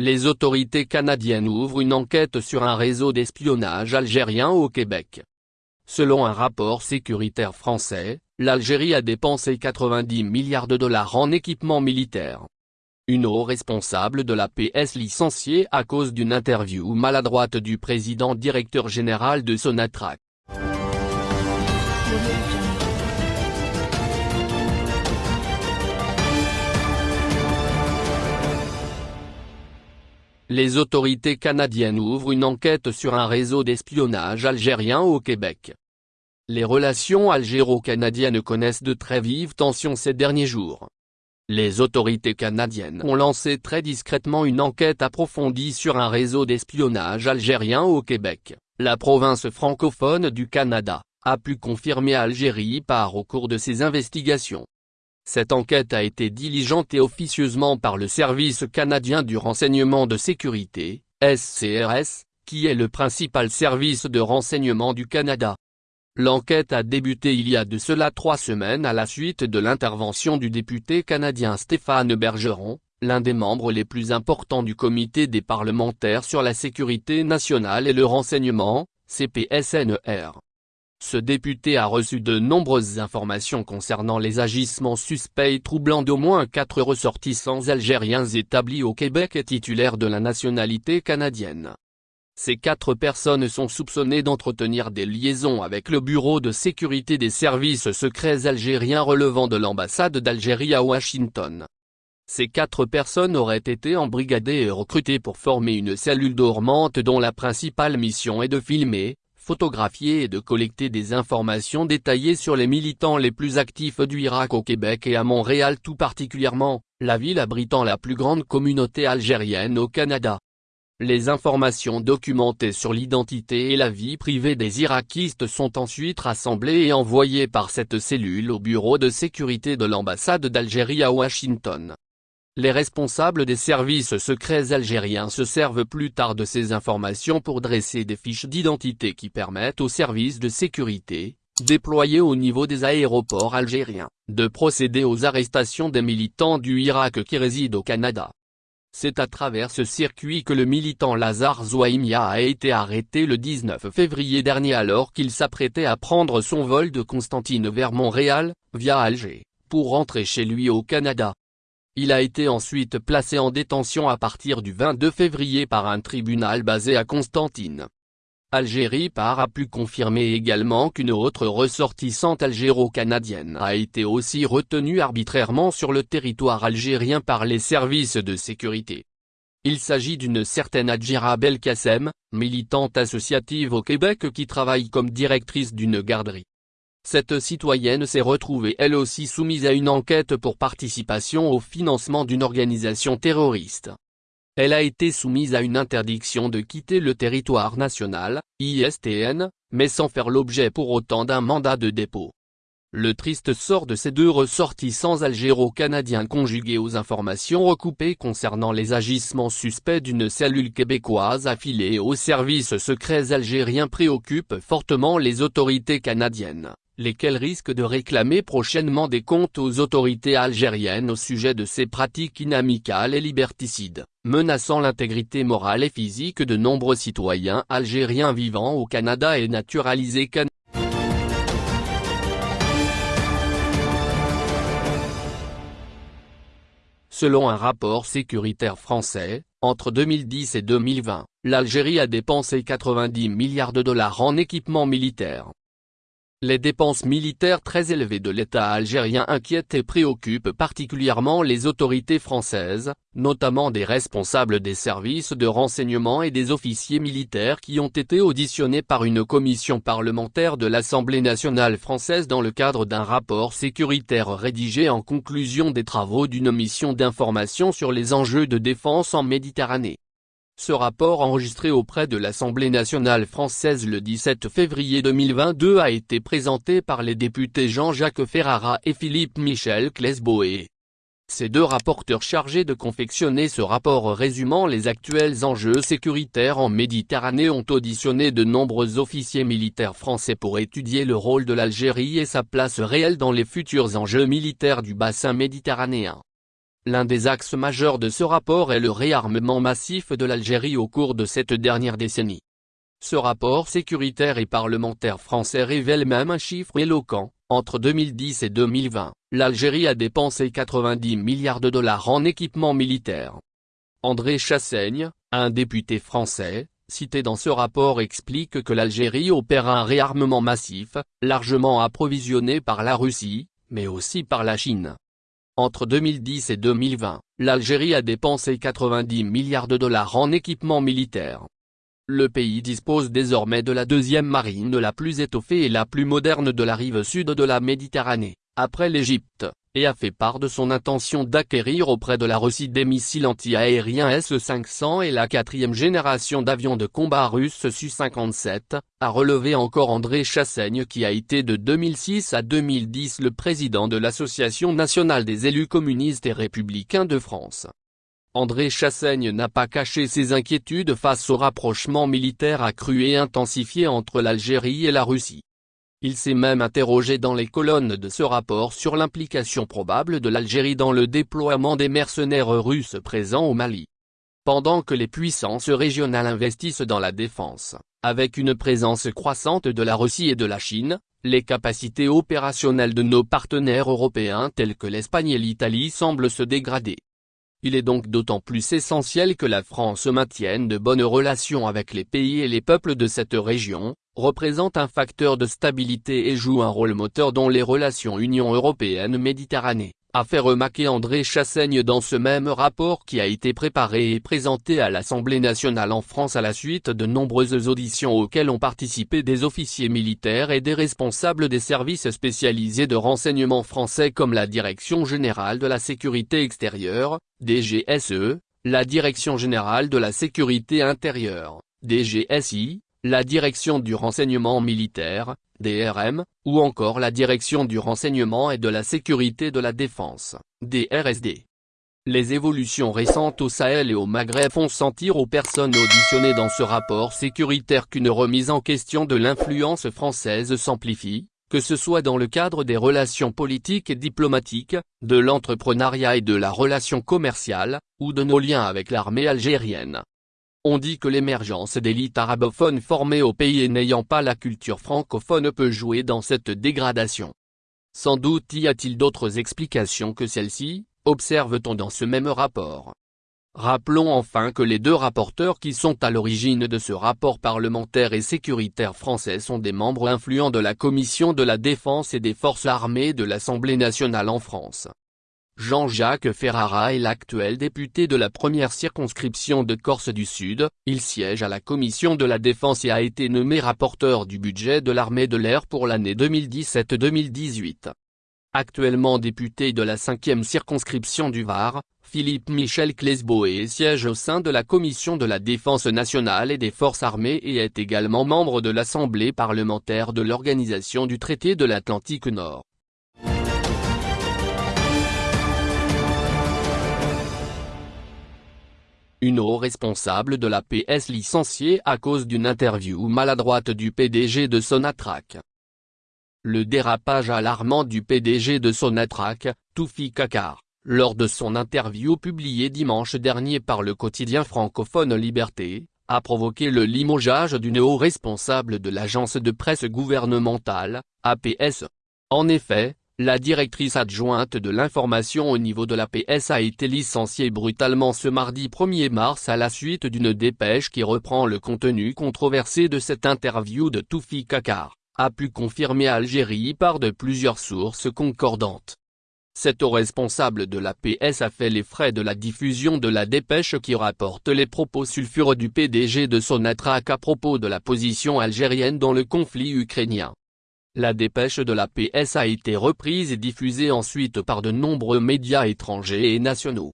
Les autorités canadiennes ouvrent une enquête sur un réseau d'espionnage algérien au Québec. Selon un rapport sécuritaire français, l'Algérie a dépensé 90 milliards de dollars en équipement militaire. Une haut responsable de la PS licenciée à cause d'une interview maladroite du président directeur général de Sonatrach. Les autorités canadiennes ouvrent une enquête sur un réseau d'espionnage algérien au Québec. Les relations algéro-canadiennes connaissent de très vives tensions ces derniers jours. Les autorités canadiennes ont lancé très discrètement une enquête approfondie sur un réseau d'espionnage algérien au Québec, la province francophone du Canada, a pu confirmer Algérie par au cours de ses investigations. Cette enquête a été diligentée officieusement par le Service canadien du renseignement de sécurité, SCRS, qui est le principal service de renseignement du Canada. L'enquête a débuté il y a de cela trois semaines à la suite de l'intervention du député canadien Stéphane Bergeron, l'un des membres les plus importants du comité des parlementaires sur la sécurité nationale et le renseignement, CPSNR. Ce député a reçu de nombreuses informations concernant les agissements suspects troublant d'au moins quatre ressortissants algériens établis au Québec et titulaires de la nationalité canadienne. Ces quatre personnes sont soupçonnées d'entretenir des liaisons avec le Bureau de sécurité des services secrets algériens relevant de l'ambassade d'Algérie à Washington. Ces quatre personnes auraient été embrigadées et recrutées pour former une cellule dormante dont la principale mission est de filmer, photographier et de collecter des informations détaillées sur les militants les plus actifs du Irak au Québec et à Montréal tout particulièrement, la ville abritant la plus grande communauté algérienne au Canada. Les informations documentées sur l'identité et la vie privée des Irakistes sont ensuite rassemblées et envoyées par cette cellule au bureau de sécurité de l'ambassade d'Algérie à Washington. Les responsables des services secrets algériens se servent plus tard de ces informations pour dresser des fiches d'identité qui permettent aux services de sécurité, déployés au niveau des aéroports algériens, de procéder aux arrestations des militants du Irak qui résident au Canada. C'est à travers ce circuit que le militant Lazare Zouaimia a été arrêté le 19 février dernier alors qu'il s'apprêtait à prendre son vol de Constantine vers Montréal, via Alger, pour rentrer chez lui au Canada. Il a été ensuite placé en détention à partir du 22 février par un tribunal basé à Constantine. Algérie par a pu confirmer également qu'une autre ressortissante algéro-canadienne a été aussi retenue arbitrairement sur le territoire algérien par les services de sécurité. Il s'agit d'une certaine Adjira Belkacem, militante associative au Québec qui travaille comme directrice d'une garderie. Cette citoyenne s'est retrouvée elle aussi soumise à une enquête pour participation au financement d'une organisation terroriste. Elle a été soumise à une interdiction de quitter le territoire national, ISTN, mais sans faire l'objet pour autant d'un mandat de dépôt. Le triste sort de ces deux ressortissants algéro-canadiens conjugués aux informations recoupées concernant les agissements suspects d'une cellule québécoise affiliée aux services secrets algériens préoccupe fortement les autorités canadiennes lesquels risquent de réclamer prochainement des comptes aux autorités algériennes au sujet de ces pratiques inamicales et liberticides, menaçant l'intégrité morale et physique de nombreux citoyens algériens vivant au Canada et naturalisés canadiens. Selon un rapport sécuritaire français, entre 2010 et 2020, l'Algérie a dépensé 90 milliards de dollars en équipement militaire, les dépenses militaires très élevées de l'État algérien inquiètent et préoccupent particulièrement les autorités françaises, notamment des responsables des services de renseignement et des officiers militaires qui ont été auditionnés par une commission parlementaire de l'Assemblée nationale française dans le cadre d'un rapport sécuritaire rédigé en conclusion des travaux d'une mission d'information sur les enjeux de défense en Méditerranée. Ce rapport enregistré auprès de l'Assemblée nationale française le 17 février 2022 a été présenté par les députés Jean-Jacques Ferrara et Philippe Michel Klesboé. Ces deux rapporteurs chargés de confectionner ce rapport résumant les actuels enjeux sécuritaires en Méditerranée ont auditionné de nombreux officiers militaires français pour étudier le rôle de l'Algérie et sa place réelle dans les futurs enjeux militaires du bassin méditerranéen. L'un des axes majeurs de ce rapport est le réarmement massif de l'Algérie au cours de cette dernière décennie. Ce rapport sécuritaire et parlementaire français révèle même un chiffre éloquent, entre 2010 et 2020, l'Algérie a dépensé 90 milliards de dollars en équipement militaire. André Chassaigne, un député français, cité dans ce rapport explique que l'Algérie opère un réarmement massif, largement approvisionné par la Russie, mais aussi par la Chine. Entre 2010 et 2020, l'Algérie a dépensé 90 milliards de dollars en équipement militaire. Le pays dispose désormais de la deuxième marine la plus étoffée et la plus moderne de la rive sud de la Méditerranée, après l'Égypte, et a fait part de son intention d'acquérir auprès de la Russie des missiles anti-aériens S-500 et la quatrième génération d'avions de combat russes Su-57, a relevé encore André Chassaigne qui a été de 2006 à 2010 le président de l'Association nationale des élus communistes et républicains de France. André Chassaigne n'a pas caché ses inquiétudes face au rapprochement militaire accru et intensifié entre l'Algérie et la Russie. Il s'est même interrogé dans les colonnes de ce rapport sur l'implication probable de l'Algérie dans le déploiement des mercenaires russes présents au Mali. Pendant que les puissances régionales investissent dans la défense, avec une présence croissante de la Russie et de la Chine, les capacités opérationnelles de nos partenaires européens tels que l'Espagne et l'Italie semblent se dégrader. Il est donc d'autant plus essentiel que la France maintienne de bonnes relations avec les pays et les peuples de cette région, représente un facteur de stabilité et joue un rôle moteur dans les relations Union Européenne-Méditerranée, a fait remarquer André Chassaigne dans ce même rapport qui a été préparé et présenté à l'Assemblée nationale en France à la suite de nombreuses auditions auxquelles ont participé des officiers militaires et des responsables des services spécialisés de renseignement français comme la Direction Générale de la Sécurité Extérieure, DGSE, la Direction Générale de la Sécurité Intérieure, DGSI, la Direction du renseignement militaire, DRM, ou encore la Direction du renseignement et de la sécurité de la défense, DRSD. Les évolutions récentes au Sahel et au Maghreb font sentir aux personnes auditionnées dans ce rapport sécuritaire qu'une remise en question de l'influence française s'amplifie, que ce soit dans le cadre des relations politiques et diplomatiques, de l'entrepreneuriat et de la relation commerciale, ou de nos liens avec l'armée algérienne. On dit que l'émergence d'élites arabophones formées au pays et n'ayant pas la culture francophone peut jouer dans cette dégradation. Sans doute y a-t-il d'autres explications que celle-ci, observe-t-on dans ce même rapport. Rappelons enfin que les deux rapporteurs qui sont à l'origine de ce rapport parlementaire et sécuritaire français sont des membres influents de la Commission de la Défense et des Forces armées de l'Assemblée nationale en France. Jean-Jacques Ferrara est l'actuel député de la première circonscription de Corse du Sud, il siège à la commission de la défense et a été nommé rapporteur du budget de l'armée de l'air pour l'année 2017-2018. Actuellement député de la cinquième circonscription du Var, Philippe Michel Clesboé siège au sein de la commission de la défense nationale et des forces armées et est également membre de l'Assemblée parlementaire de l'Organisation du traité de l'Atlantique Nord. Une haut responsable de la PS licenciée à cause d'une interview maladroite du PDG de Sonatrach. Le dérapage alarmant du PDG de Sonatrach, Toufi Kakar, lors de son interview publiée dimanche dernier par le quotidien francophone Liberté, a provoqué le limogeage d'une haut responsable de l'agence de presse gouvernementale, APS. En effet, la directrice adjointe de l'information au niveau de la PS a été licenciée brutalement ce mardi 1er mars à la suite d'une dépêche qui reprend le contenu controversé de cette interview de Toufi Kakar, a pu confirmer Algérie par de plusieurs sources concordantes. Cet responsable de la PS a fait les frais de la diffusion de la dépêche qui rapporte les propos sulfureux du PDG de Sonatrach à propos de la position algérienne dans le conflit ukrainien. La dépêche de la PS a été reprise et diffusée ensuite par de nombreux médias étrangers et nationaux.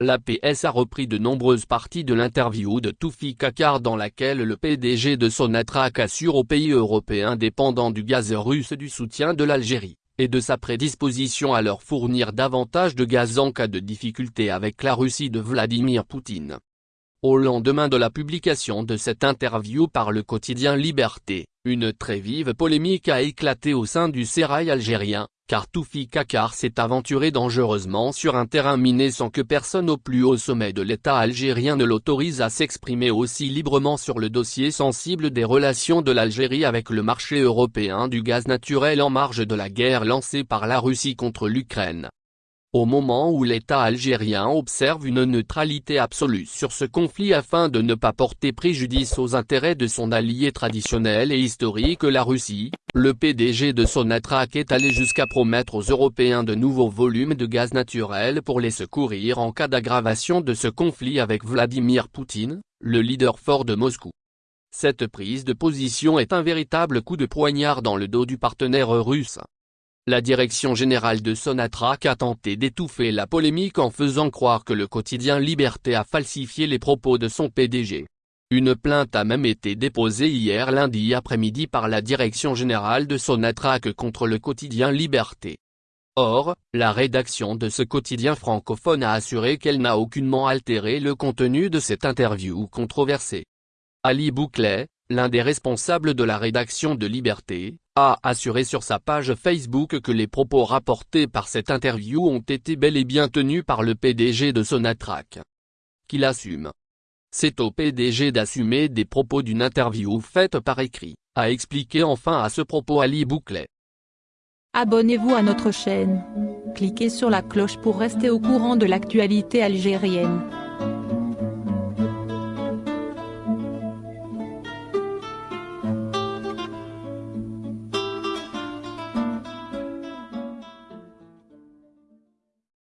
La PS a repris de nombreuses parties de l'interview de Toufi Kakar dans laquelle le PDG de Sonatrach assure aux pays européens dépendants du gaz russe du soutien de l'Algérie, et de sa prédisposition à leur fournir davantage de gaz en cas de difficulté avec la Russie de Vladimir Poutine. Au lendemain de la publication de cette interview par le quotidien Liberté, une très vive polémique a éclaté au sein du sérail algérien, car Toufi Kakar s'est aventuré dangereusement sur un terrain miné sans que personne au plus haut sommet de l'État algérien ne l'autorise à s'exprimer aussi librement sur le dossier sensible des relations de l'Algérie avec le marché européen du gaz naturel en marge de la guerre lancée par la Russie contre l'Ukraine. Au moment où l'État algérien observe une neutralité absolue sur ce conflit afin de ne pas porter préjudice aux intérêts de son allié traditionnel et historique la Russie, le PDG de Sonatrach est allé jusqu'à promettre aux Européens de nouveaux volumes de gaz naturel pour les secourir en cas d'aggravation de ce conflit avec Vladimir Poutine, le leader fort de Moscou. Cette prise de position est un véritable coup de poignard dans le dos du partenaire russe. La direction générale de Sonatrach a tenté d'étouffer la polémique en faisant croire que le quotidien Liberté a falsifié les propos de son PDG. Une plainte a même été déposée hier lundi après-midi par la direction générale de Sonatrach contre le quotidien Liberté. Or, la rédaction de ce quotidien francophone a assuré qu'elle n'a aucunement altéré le contenu de cette interview controversée. Ali Bouclet, l'un des responsables de la rédaction de Liberté, a assuré sur sa page Facebook que les propos rapportés par cette interview ont été bel et bien tenus par le PDG de Sonatrach. Qu'il assume. C'est au PDG d'assumer des propos d'une interview faite par écrit, a expliqué enfin à ce propos Ali Bouclet. Abonnez-vous à notre chaîne. Cliquez sur la cloche pour rester au courant de l'actualité algérienne.